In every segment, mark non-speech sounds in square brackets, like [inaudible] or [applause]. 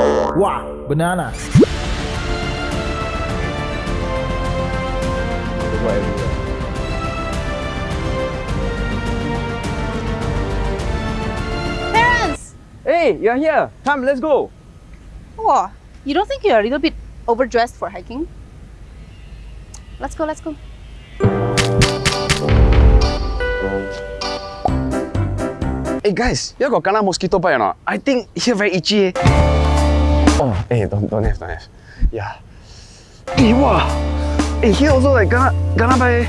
Wow, banana. Parents! Hey, you're here. Come, let's go. Oh, you don't think you're a little bit overdressed for hiking? Let's go, let's go. Hey guys, you got kena mosquito bite or not? I think here very itchy. eh. Oh, hey, don't, don't have, don't have. Yeah. Hey, wow. Hey, here also like kena bite. eh.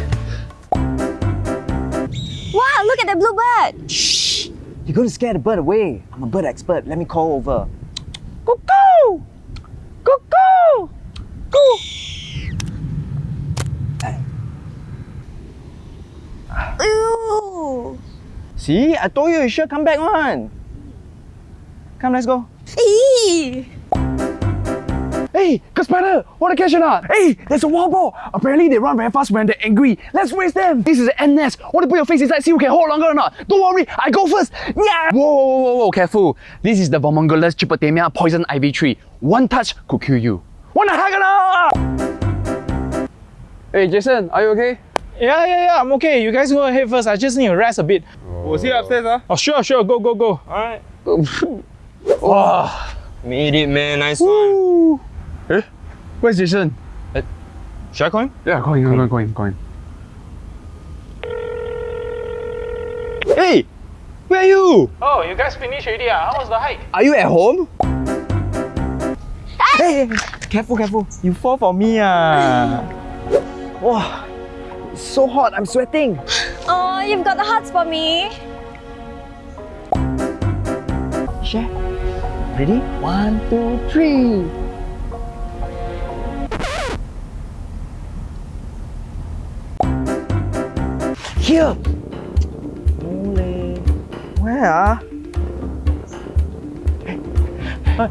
Wow, look at the blue bird. Shh! You're to scare the bird away. I'm a bird expert. Let me call over. Cuckoo! Cuckoo! Cuckoo! Ew. See, I told you you should come back one. Come, let's go. Eee. Hey, got spider! Want to catch or not? Hey, there's a wild boar! Apparently they run very fast when they're angry. Let's race them! This is an ant nest. Want to put your face inside, see who can hold longer or not? Don't worry, I go first! Yeah! Whoa, whoa, whoa, whoa, careful. This is the Vermongelus chipotemia poison ivy tree. One touch could kill you. Wanna hug or not? Hey, Jason, are you okay? Yeah, yeah, yeah, I'm okay. You guys go ahead first. I just need to rest a bit. Oh, Was he upstairs, huh? Oh, sure, sure. Go, go, go. Alright. [laughs] Oh. Wow. Made it, man. Nice one. Eh? Where's Jason? Should I call him? Yeah, go in, go in, go in, go in. Hey! Where are you? Oh, you guys finished already? Ah? How was the hike? Are you at home? Hey, hey, careful, careful. You fall for me. Ah. [sighs] Wow, it's so hot. I'm sweating. Oh, you've got the hearts for me. Share. Ready? One, two, three. Here. Ole. Where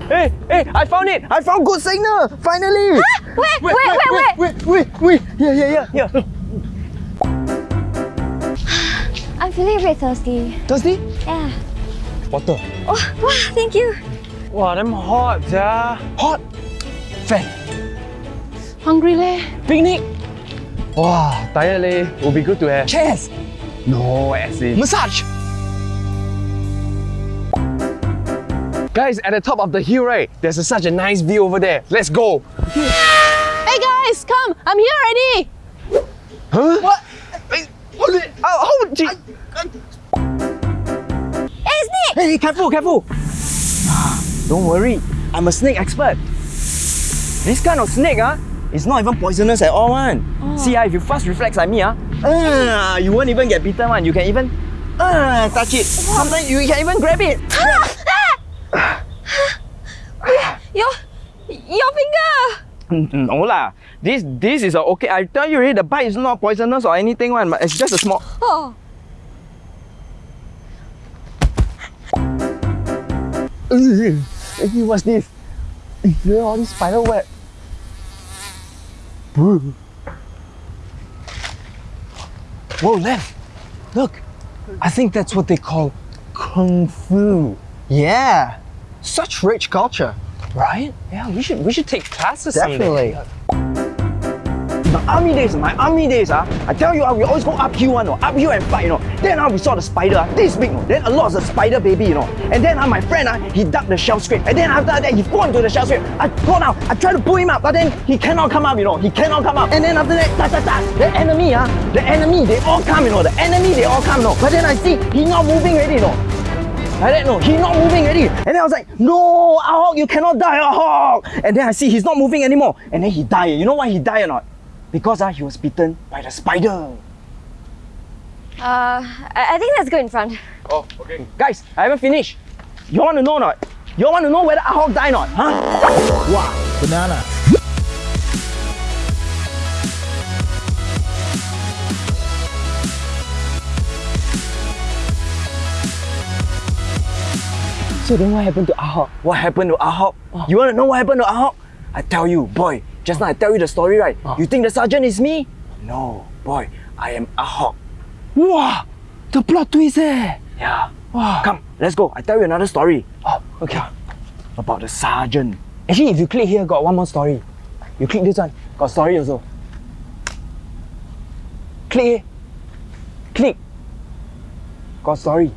Hey, hey, I found it! I found good signal! Finally! Wait, wait, wait, wait. wait, wait, wait! Here, here, here, here. I'm feeling a bit thirsty. Thirsty? Yeah. Water. Oh, wow, thank you. Wow, them hot, yeah. Hot. Fan. Hungry leh? Picnic. Wow, tired leh. Will be good to have. Chairs. No, as in. Massage. Guys, at the top of the hill, right, there's a, such a nice view over there. Let's go. Hey guys, come! I'm here already! Huh? What? Hey, what the- Oh, oh, gee. Hey, snake! Hey, careful, careful. Don't worry, I'm a snake expert. This kind of snake, ah, is not even poisonous at all, one. See, ah, if you fast reflex like me, ah, ah, you won't even get bitten, one. You can even ah, touch it. Sometimes you can even grab it. Your, your finger! Mm, No lah, this this is a okay. I tell you already, the bite is not poisonous or anything, one. But it's just a small. Oh. Hey, what's this? Look at all this spider web. Whoa, left. Look. I think that's what they call kung fu. Yeah. Such rich culture. Right? Yeah, we should we should take classes Definitely. someday. My army days, my army days, ah, I tell you, ah, we always go uphill, one, no, uphill and fight, you know. Then ah, we saw the spider, ah, this big, no. Then a lot of the spider baby, you know. And then ah, my friend, ah, he dug the shell scrape. And then after that, he fell into the shell scrape. I go down, I try to pull him up, but then he cannot come up, you know. He cannot come up. And then after that, ta ta ta, the enemy, ah, the enemy, they all come, you know. The enemy, they all come, you know. But then I see he not moving already, you know. Like that, no, he not moving already. And then I was like, no, Ahok, you cannot die, Ahok. And then I see he's not moving anymore. And then he died. You know why he died or not? Because uh, he was bitten by the spider. Uh, I, I think let's go in front. Oh, okay. Guys, I haven't finished. You want to know or not? You want to know whether Ahok died or not? Huh? Wow, banana. So then what happened to Ahok? What happened to Ahok? You want to know what happened to Ahok? I tell you, boy. Just now I tell you the story, right? You think the sergeant is me? No, boy. I am Ahok. Wow, the plot twist eh. Yeah. Wow. Come, let's go. I tell you another story. Oh, okay. about the sergeant. Actually, if you click here, got one more story. You click this one, got story also. Click here. Click. Got story.